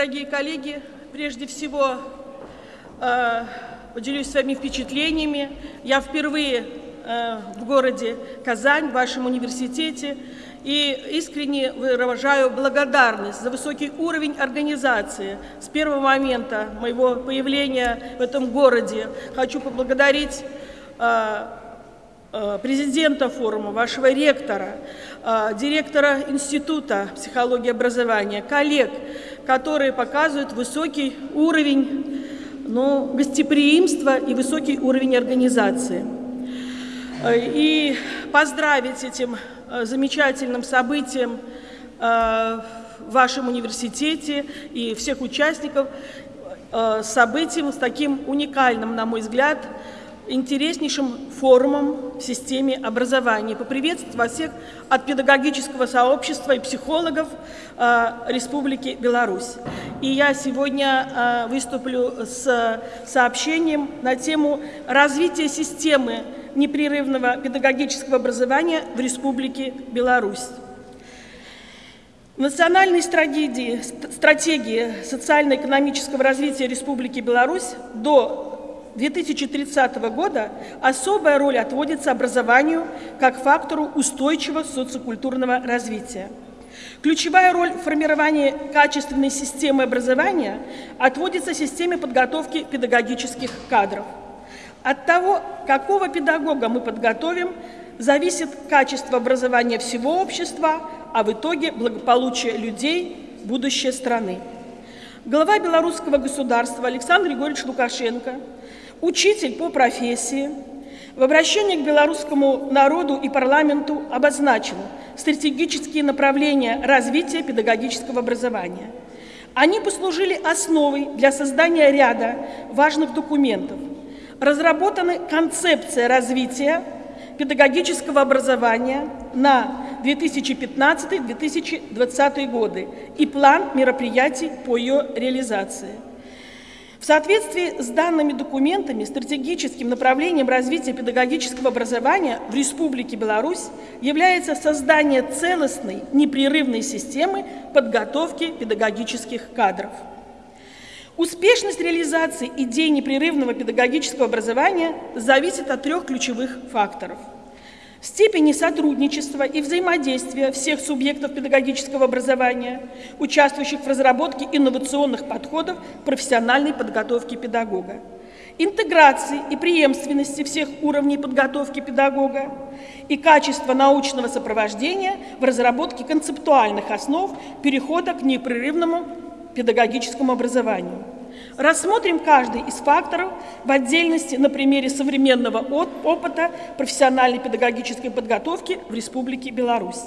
дорогие коллеги, прежде всего э, поделюсь своими впечатлениями. Я впервые э, в городе Казань, в вашем университете, и искренне выражаю благодарность за высокий уровень организации. С первого момента моего появления в этом городе хочу поблагодарить э, президента форума, вашего ректора, э, директора Института психологии и образования, коллег, которые показывают высокий уровень ну, гостеприимства и высокий уровень организации. И поздравить этим Э, замечательным событием э, в вашем университете и всех участников, э, событием с таким уникальным, на мой взгляд, интереснейшим форумом в системе образования. Поприветствовать всех от педагогического сообщества и психологов Республики Беларусь. И я сегодня выступлю с сообщением на тему развития системы непрерывного педагогического образования в Республике Беларусь. В национальной стратегии, стратегии социально-экономического развития Республики Беларусь до 2030 года особая роль отводится образованию как фактору устойчивого социокультурного развития. Ключевая роль в формировании качественной системы образования отводится системе подготовки педагогических кадров – от того, какого педагога мы подготовим, зависит качество образования всего общества, а в итоге благополучие людей, будущее страны. Глава белорусского государства Александр Григорьевич Лукашенко, учитель по профессии, в обращении к белорусскому народу и парламенту обозначил стратегические направления развития педагогического образования. Они послужили основой для создания ряда важных документов, разработана концепция развития педагогического образования на 2015-2020 годы и план мероприятий по ее реализации. В соответствии с данными документами стратегическим направлением развития педагогического образования в Республике Беларусь является создание целостной, непрерывной системы подготовки педагогических кадров. Успешность реализации идей непрерывного педагогического образования зависит от трех ключевых факторов. Степени сотрудничества и взаимодействия всех субъектов педагогического образования, участвующих в разработке инновационных подходов профессиональной подготовки педагога, интеграции и преемственности всех уровней подготовки педагога и качества научного сопровождения в разработке концептуальных основ перехода к непрерывному педагогическому образованию. Рассмотрим каждый из факторов в отдельности на примере современного опыта профессиональной педагогической подготовки в Республике Беларусь.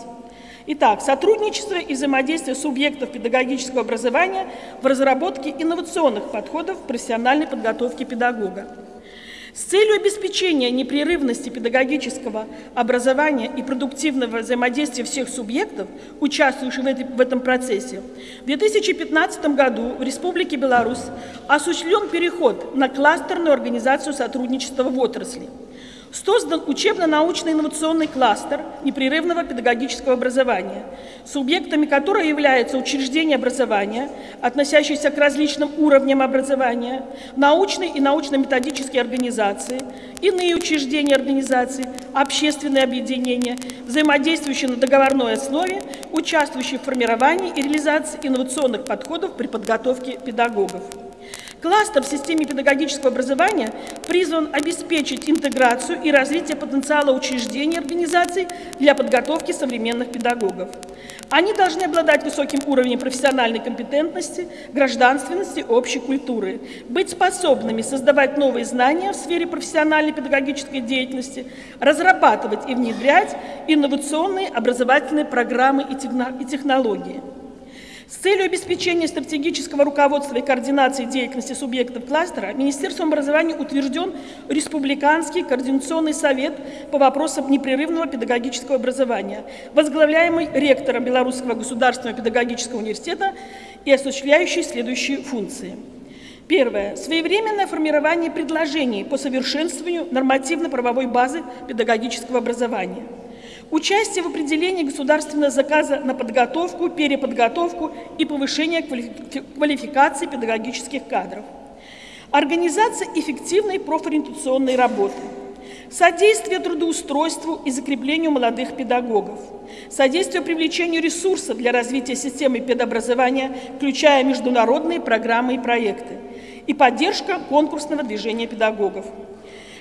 Итак, сотрудничество и взаимодействие субъектов педагогического образования в разработке инновационных подходов профессиональной подготовки педагога. С целью обеспечения непрерывности педагогического образования и продуктивного взаимодействия всех субъектов, участвующих в этом процессе, в 2015 году в Республике Беларусь осуществлен переход на кластерную организацию сотрудничества в отрасли – Создан учебно-научный инновационный кластер непрерывного педагогического образования, субъектами которого являются учреждения образования, относящиеся к различным уровням образования, научные и научно-методические организации, иные учреждения организации, общественные объединения, взаимодействующие на договорной основе, участвующие в формировании и реализации инновационных подходов при подготовке педагогов. Кластер в системе педагогического образования призван обеспечить интеграцию и развитие потенциала учреждений и организаций для подготовки современных педагогов. Они должны обладать высоким уровнем профессиональной компетентности, гражданственности, общей культуры, быть способными создавать новые знания в сфере профессиональной педагогической деятельности, разрабатывать и внедрять инновационные образовательные программы и технологии. С целью обеспечения стратегического руководства и координации деятельности субъектов кластера Министерством образования утвержден Республиканский координационный совет по вопросам непрерывного педагогического образования, возглавляемый ректором Белорусского государственного педагогического университета и осуществляющий следующие функции. Первое. Своевременное формирование предложений по совершенствованию нормативно-правовой базы педагогического образования – участие в определении государственного заказа на подготовку, переподготовку и повышение квалификации педагогических кадров, организация эффективной профориентационной работы, содействие трудоустройству и закреплению молодых педагогов, содействие привлечению ресурсов для развития системы педобразования, включая международные программы и проекты, и поддержка конкурсного движения педагогов.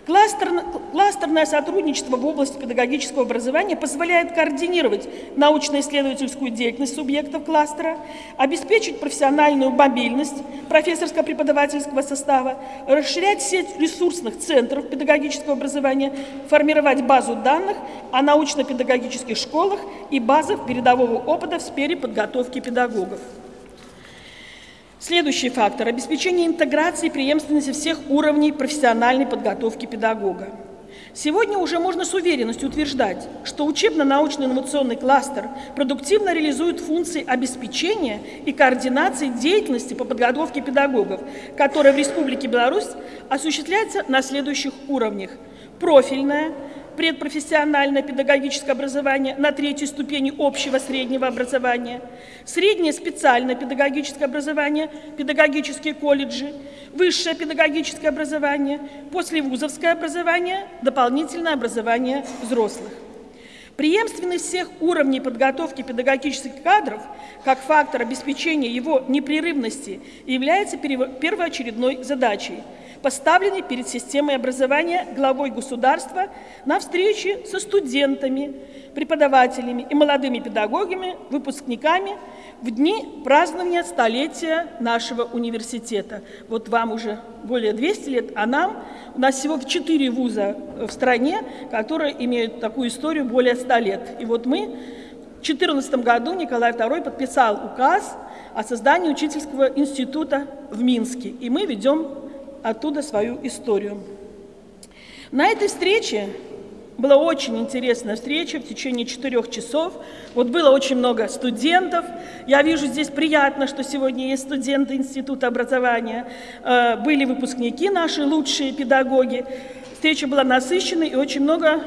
Кластерное сотрудничество в области педагогического образования позволяет координировать научно-исследовательскую деятельность субъектов кластера, обеспечить профессиональную мобильность профессорско-преподавательского состава, расширять сеть ресурсных центров педагогического образования, формировать базу данных о научно-педагогических школах и базах передового опыта в сфере подготовки педагогов. Следующий фактор – обеспечение интеграции и преемственности всех уровней профессиональной подготовки педагога. Сегодня уже можно с уверенностью утверждать, что учебно-научно-инновационный кластер продуктивно реализует функции обеспечения и координации деятельности по подготовке педагогов, которая в Республике Беларусь осуществляется на следующих уровнях. Профильная, предпрофессиональное педагогическое образование на третьей ступени общего среднего образования, среднее специальное педагогическое образование, педагогические колледжи, высшее педагогическое образование, послевузовское образование, дополнительное образование взрослых. Преемственность всех уровней подготовки педагогических кадров как фактор обеспечения его непрерывности является первоочередной задачей – поставленный перед системой образования главой государства на встрече со студентами, преподавателями и молодыми педагогами, выпускниками в дни празднования столетия нашего университета. Вот вам уже более 200 лет, а нам, у нас всего 4 вуза в стране, которые имеют такую историю более 100 лет. И вот мы в 2014 году Николай II подписал указ о создании учительского института в Минске, и мы ведем оттуда свою историю. На этой встрече была очень интересная встреча в течение четырех часов. Вот было очень много студентов. Я вижу здесь приятно, что сегодня есть студенты Института образования. Э, были выпускники наши, лучшие педагоги. Встреча была насыщенной и очень много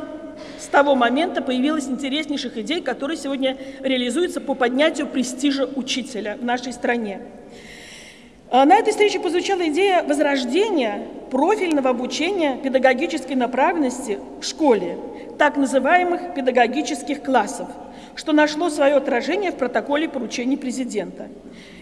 с того момента появилось интереснейших идей, которые сегодня реализуются по поднятию престижа учителя в нашей стране. А на этой встрече позвучала идея возрождения профильного обучения педагогической направленности в школе, так называемых педагогических классов, что нашло свое отражение в протоколе поручений президента.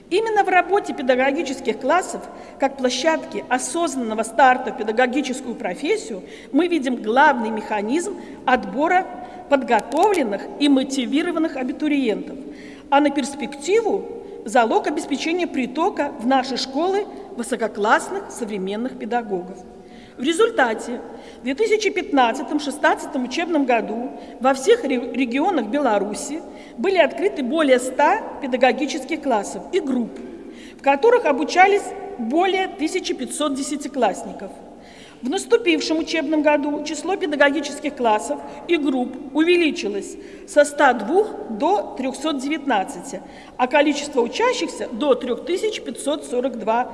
Именно в работе педагогических классов, как площадки осознанного старта в педагогическую профессию, мы видим главный механизм отбора подготовленных и мотивированных абитуриентов, а на перспективу залог обеспечения притока в наши школы высококлассных современных педагогов. В результате в 2015-2016 учебном году во всех регионах Беларуси были открыты более 100 педагогических классов и групп, в которых обучались более 1500 десятиклассников – в наступившем учебном году число педагогических классов и групп увеличилось со 102 до 319, а количество учащихся до 3542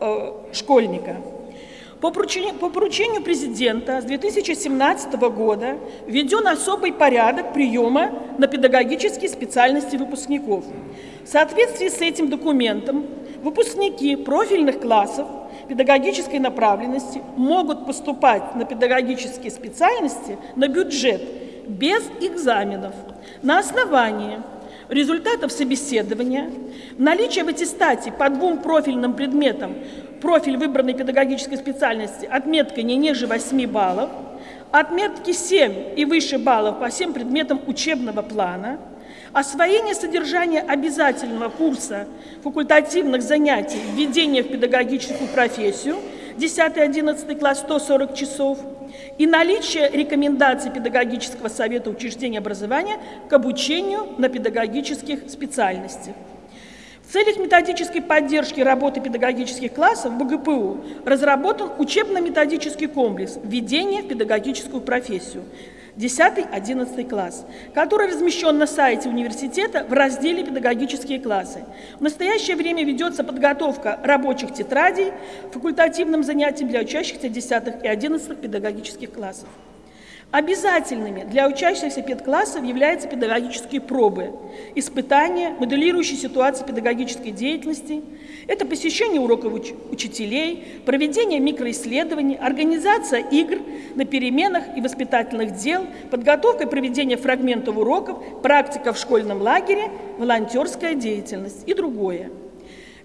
э, школьника. По поручению, по поручению президента с 2017 года введен особый порядок приема на педагогические специальности выпускников. В соответствии с этим документом выпускники профильных классов педагогической направленности могут поступать на педагогические специальности на бюджет без экзаменов. На основании результатов собеседования, наличия в аттестате по двум профильным предметам профиль выбранной педагогической специальности отметкой не ниже 8 баллов, отметки 7 и выше баллов по всем предметам учебного плана – Освоение содержания обязательного курса факультативных занятий введение в педагогическую профессию 10-11 класс 140 часов и наличие рекомендаций педагогического совета учреждения образования к обучению на педагогических специальностях. В целях методической поддержки работы педагогических классов в БГПУ разработан учебно-методический комплекс «Введение в педагогическую профессию», 10-11 класс, который размещен на сайте университета в разделе «Педагогические классы». В настоящее время ведется подготовка рабочих тетрадей факультативным занятиям для учащихся 10 и 11 педагогических классов. Обязательными для учащихся педклассов являются педагогические пробы, испытания, моделирующие ситуации педагогической деятельности. Это посещение уроков уч учителей, проведение микроисследований, организация игр на переменах и воспитательных дел, подготовка и проведение фрагментов уроков, практика в школьном лагере, волонтерская деятельность и другое.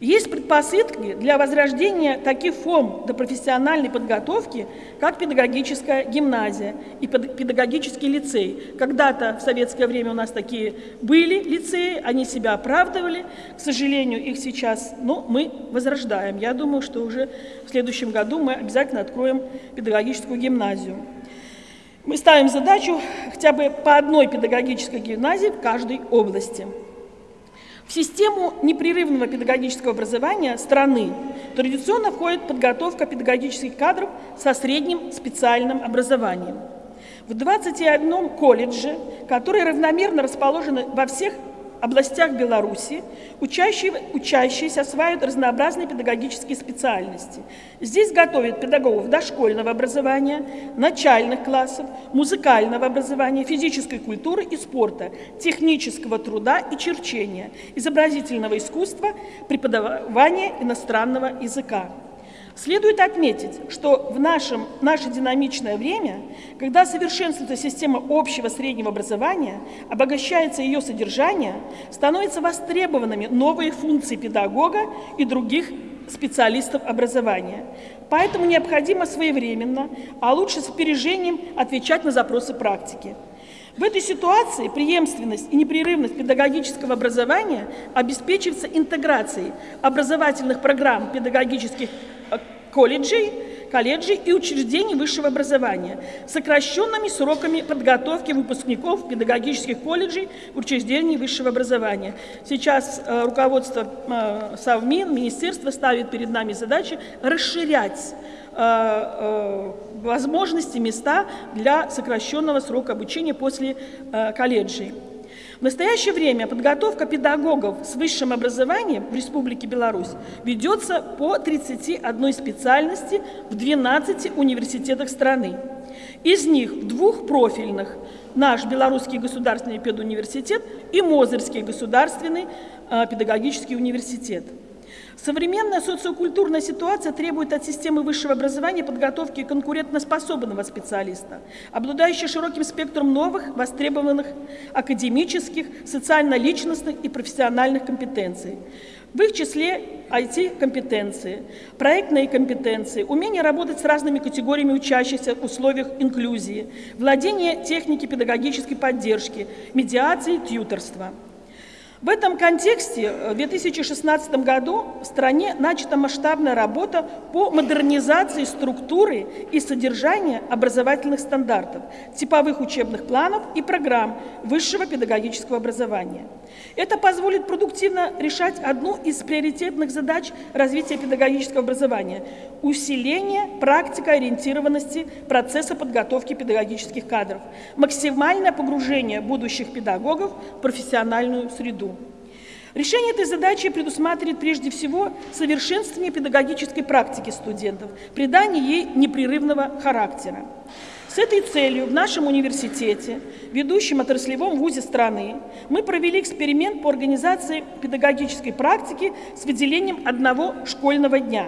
Есть предпосылки для возрождения таких форм до профессиональной подготовки, как педагогическая гимназия и педагогический лицей. Когда-то в советское время у нас такие были лицеи, они себя оправдывали. К сожалению, их сейчас ну, мы возрождаем. Я думаю, что уже в следующем году мы обязательно откроем педагогическую гимназию. Мы ставим задачу хотя бы по одной педагогической гимназии в каждой области. В систему непрерывного педагогического образования страны традиционно входит подготовка педагогических кадров со средним специальным образованием. В 21 колледже, которые равномерно расположены во всех областях Беларуси учащие, учащиеся осваивают разнообразные педагогические специальности. Здесь готовят педагогов дошкольного образования, начальных классов, музыкального образования, физической культуры и спорта, технического труда и черчения, изобразительного искусства, преподавания иностранного языка. Следует отметить, что в нашем, наше динамичное время, когда совершенствуется система общего среднего образования, обогащается ее содержание, становятся востребованными новые функции педагога и других специалистов образования. Поэтому необходимо своевременно, а лучше с опережением отвечать на запросы практики. В этой ситуации преемственность и непрерывность педагогического образования обеспечивается интеграцией образовательных программ педагогических э, колледжей, колледжей и учреждений высшего образования, сокращенными сроками подготовки выпускников педагогических колледжей учреждений высшего образования. Сейчас э, руководство э, Совмин, министерство ставит перед нами задачи расширять возможности, места для сокращенного срока обучения после э, колледжей. В настоящее время подготовка педагогов с высшим образованием в Республике Беларусь ведется по 31 специальности в 12 университетах страны. Из них в двух профильных наш Белорусский государственный педуниверситет и Мозырский государственный педагогический университет. Современная социокультурная ситуация требует от системы высшего образования подготовки конкурентоспособного специалиста, обладающего широким спектром новых, востребованных академических, социально-личностных и профессиональных компетенций. В их числе IT-компетенции, проектные компетенции, умение работать с разными категориями учащихся в условиях инклюзии, владение техники педагогической поддержки, медиации, тьюторства – в этом контексте э, в 2016 году в стране начата масштабная работа по модернизации структуры и содержания образовательных стандартов, типовых учебных планов и программ высшего педагогического образования. Это позволит продуктивно решать одну из приоритетных задач развития педагогического образования – усиление практикоориентированности процесса подготовки педагогических кадров, максимальное погружение будущих педагогов в профессиональную среду. Решение этой задачи предусматривает прежде всего совершенствование педагогической практики студентов, придание ей непрерывного характера. С этой целью в нашем университете, ведущем отраслевом вузе страны, мы провели эксперимент по организации педагогической практики с выделением одного школьного дня.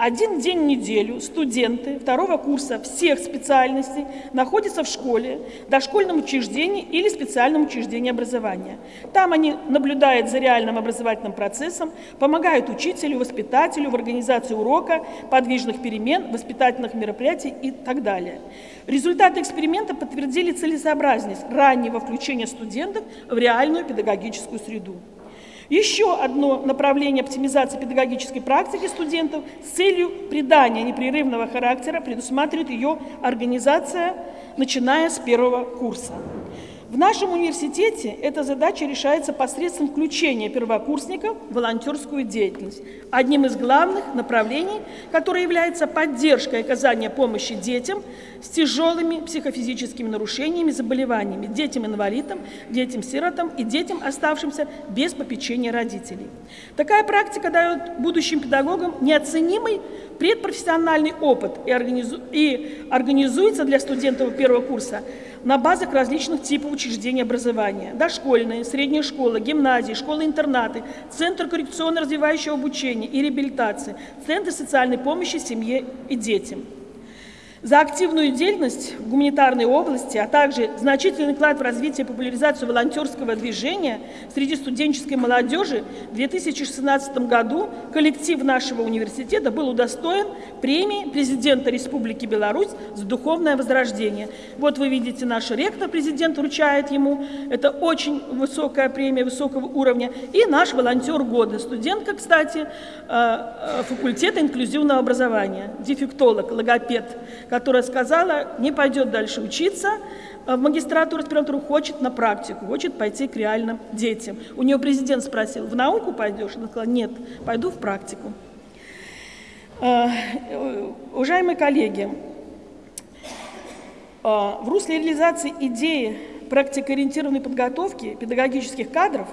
Один день в неделю студенты второго курса всех специальностей находятся в школе, дошкольном учреждении или специальном учреждении образования. Там они наблюдают за реальным образовательным процессом, помогают учителю, воспитателю в организации урока, подвижных перемен, воспитательных мероприятий и так далее. Результаты эксперимента подтвердили целесообразность раннего включения студентов в реальную педагогическую среду. Еще одно направление оптимизации педагогической практики студентов с целью придания непрерывного характера предусматривает ее организация, начиная с первого курса. В нашем университете эта задача решается посредством включения первокурсников в волонтерскую деятельность. Одним из главных направлений, которое является поддержкой оказания помощи детям с тяжелыми психофизическими нарушениями, заболеваниями, детям-инвалидам, детям-сиротам и детям, оставшимся без попечения родителей. Такая практика дает будущим педагогам неоценимый предпрофессиональный опыт и, организу... и организуется для студентов первого курса на базах различных типов учреждений образования. Дошкольные, средние школы, гимназии, школы-интернаты, Центр коррекционно-развивающего обучения и реабилитации, Центр социальной помощи семье и детям. За активную деятельность в гуманитарной области, а также значительный вклад в развитие и популяризацию волонтерского движения среди студенческой молодежи в 2016 году коллектив нашего университета был удостоен премии президента Республики Беларусь за духовное возрождение. Вот вы видите, наш ректор, президент вручает ему. Это очень высокая премия, высокого уровня. И наш волонтер года, студентка, кстати, э, э, факультета инклюзивного образования, дефектолог, логопед, которая сказала, не пойдет дальше учиться, в магистратуру, аспирантуру, хочет на практику, хочет пойти к реальным детям. У нее президент спросил, в науку пойдешь? Она сказала, нет, пойду в практику. Э, уважаемые коллеги, э, в русле реализации идеи практикоориентированной подготовки педагогических кадров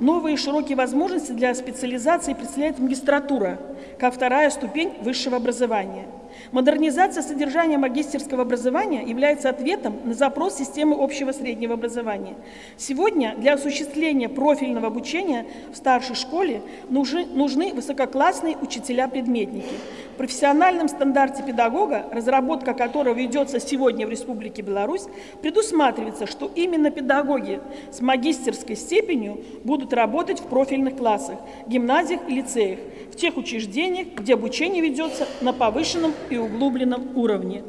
новые широкие возможности для специализации представляет магистратура, как вторая ступень высшего образования – Модернизация содержания магистерского образования является ответом на запрос системы общего среднего образования. Сегодня для осуществления профильного обучения в старшей школе нужны, высококлассные учителя-предметники. В профессиональном стандарте педагога, разработка которого ведется сегодня в Республике Беларусь, предусматривается, что именно педагоги с магистерской степенью будут работать в профильных классах, гимназиях и лицеях, в тех учреждениях, где обучение ведется на повышенном и углубленном уровне.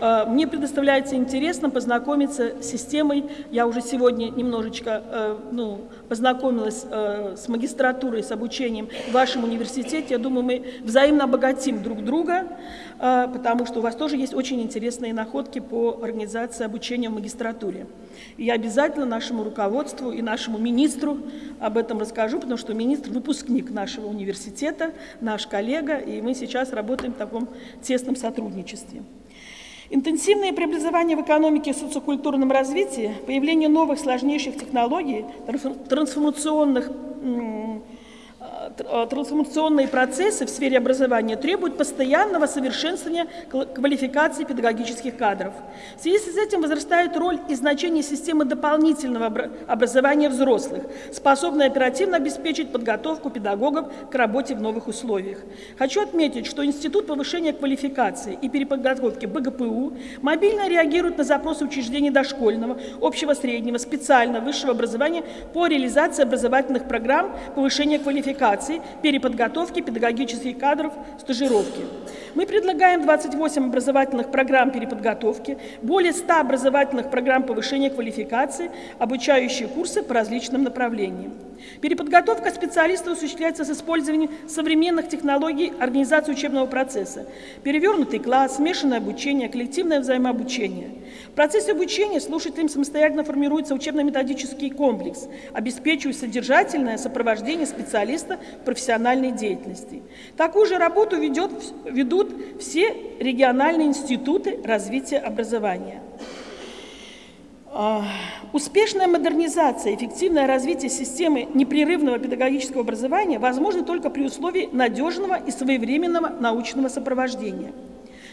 Э, мне предоставляется интересно познакомиться с системой. Я уже сегодня немножечко э, ну, познакомилась э, с магистратурой, с обучением в вашем университете. Я думаю, мы взаимно обогатим друг друга, потому что у вас тоже есть очень интересные находки по организации обучения в магистратуре. И я обязательно нашему руководству и нашему министру об этом расскажу, потому что министр – выпускник нашего университета, наш коллега, и мы сейчас работаем в таком тесном сотрудничестве. Интенсивное преобразование в экономике и социокультурном развитии, появление новых сложнейших технологий, трансформационных трансформационные процессы в сфере образования требуют постоянного совершенствования квалификации педагогических кадров. В связи с этим возрастает роль и значение системы дополнительного образования взрослых, способной оперативно обеспечить подготовку педагогов к работе в новых условиях. Хочу отметить, что Институт повышения квалификации и переподготовки БГПУ мобильно реагирует на запросы учреждений дошкольного, общего среднего, специального, высшего образования по реализации образовательных программ повышения квалификации квалификации, переподготовки педагогических кадров, стажировки. Мы предлагаем 28 образовательных программ переподготовки, более 100 образовательных программ повышения квалификации, обучающие курсы по различным направлениям. Переподготовка специалистов осуществляется с использованием современных технологий организации учебного процесса. Перевернутый класс, смешанное обучение, коллективное взаимообучение. В процессе обучения слушателям самостоятельно формируется учебно-методический комплекс, обеспечивая содержательное сопровождение специалиста в профессиональной деятельности. Такую же работу ведет, ведут все региональные институты развития образования. А, успешная модернизация, эффективное развитие системы непрерывного педагогического образования возможно только при условии надежного и своевременного научного сопровождения.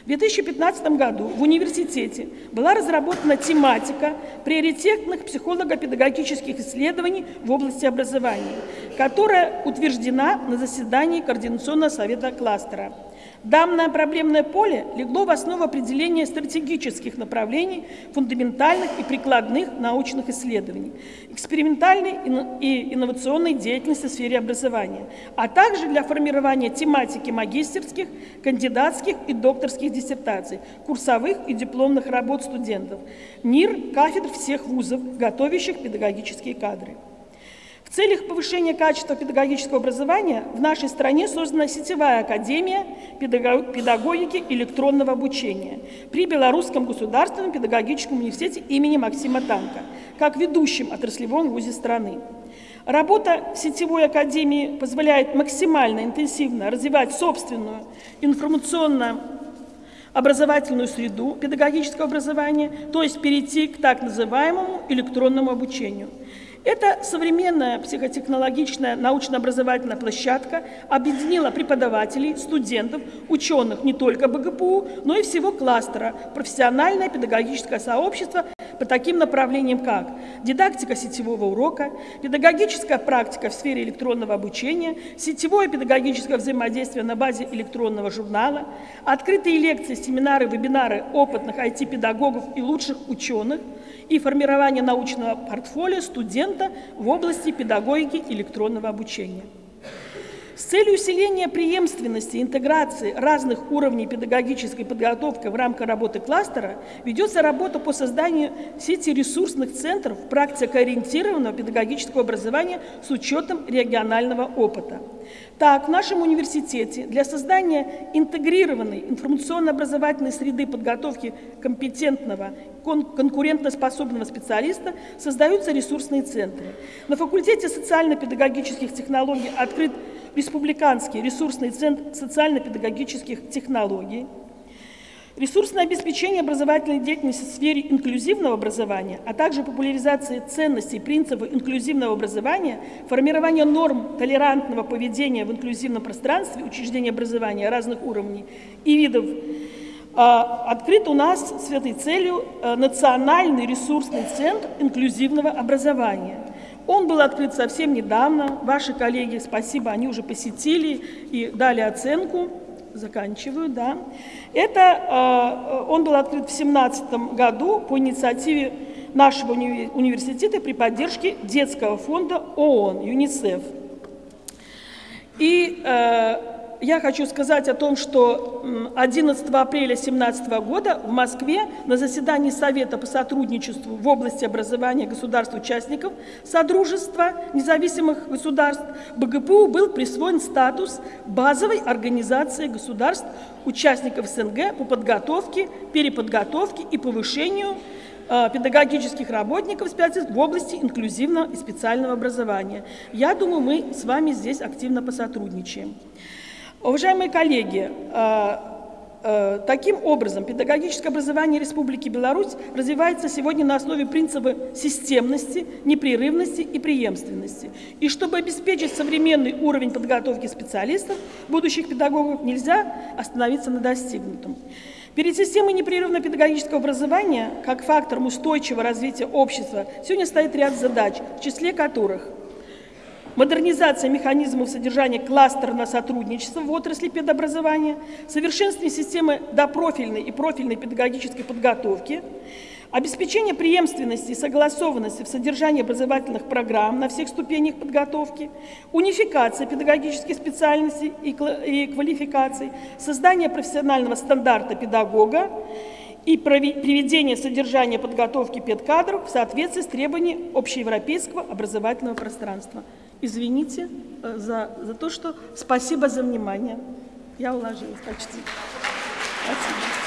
В 2015 году в университете была разработана тематика приоритетных психолого-педагогических исследований в области образования, которая утверждена на заседании Координационного совета кластера. Данное проблемное поле легло в основу определения стратегических направлений фундаментальных и прикладных научных исследований, экспериментальной и инновационной деятельности в сфере образования, а также для формирования тематики магистерских, кандидатских и докторских диссертаций, курсовых и дипломных работ студентов, НИР, кафедр всех вузов, готовящих педагогические кадры. В целях повышения качества педагогического образования в нашей стране создана сетевая академия педагогики электронного обучения при Белорусском государственном педагогическом университете имени Максима Танка, как ведущем отраслевом вузе страны. Работа сетевой академии позволяет максимально интенсивно развивать собственную информационно образовательную среду педагогического образования, то есть перейти к так называемому электронному обучению – Эта современная психотехнологичная научно-образовательная площадка объединила преподавателей, студентов, ученых не только БГПУ, но и всего кластера, профессиональное педагогическое сообщество по таким направлениям, как дидактика сетевого урока, педагогическая практика в сфере электронного обучения, сетевое педагогическое взаимодействие на базе электронного журнала, открытые лекции, семинары, вебинары опытных IT-педагогов и лучших ученых – и формирование научного портфолио студента в области педагогики электронного обучения. С целью усиления преемственности и интеграции разных уровней педагогической подготовки в рамках работы кластера ведется работа по созданию сети ресурсных центров практикоориентированного педагогического образования с учетом регионального опыта. Так, в нашем университете для создания интегрированной информационно-образовательной среды подготовки компетентного, конкурентоспособного специалиста создаются ресурсные центры. На факультете социально-педагогических технологий открыт Республиканский ресурсный центр социально-педагогических технологий, ресурсное обеспечение образовательной деятельности в сфере инклюзивного образования, а также популяризация ценностей и принципов инклюзивного образования, формирование норм толерантного поведения в инклюзивном пространстве учреждений образования разных уровней и видов открыт у нас с этой целью э, Национальный ресурсный центр инклюзивного образования – он был открыт совсем недавно. Ваши коллеги, спасибо, они уже посетили и дали оценку. Заканчиваю, да. Это, э, он был открыт в 2017 году по инициативе нашего уни университета при поддержке детского фонда ООН, ЮНИСЕФ. И э, я хочу сказать о том, что 11 апреля 2017 года в Москве на заседании Совета по сотрудничеству в области образования государств-участников Содружества независимых государств БГПУ был присвоен статус базовой организации государств, участников СНГ по подготовке, переподготовке и повышению э, педагогических работников в области инклюзивного и специального образования. Я думаю, мы с вами здесь активно посотрудничаем. Уважаемые коллеги, э, э, таким образом педагогическое образование Республики Беларусь развивается сегодня на основе принципа системности, непрерывности и преемственности. И чтобы обеспечить современный уровень подготовки специалистов, будущих педагогов, нельзя остановиться на достигнутом. Перед системой непрерывного педагогического образования, как фактором устойчивого развития общества, сегодня стоит ряд задач, в числе которых – модернизация механизмов содержания кластерного сотрудничества в отрасли педобразования, совершенствование системы допрофильной и профильной педагогической подготовки, обеспечение преемственности и согласованности в содержании образовательных программ на всех ступенях подготовки, унификация педагогических специальностей и квалификаций, создание профессионального стандарта педагога и приведение содержания подготовки педкадров в соответствии с требованиями общеевропейского образовательного пространства. Извините э, за, за то, что спасибо за внимание. Я уложилась почти. Спасибо.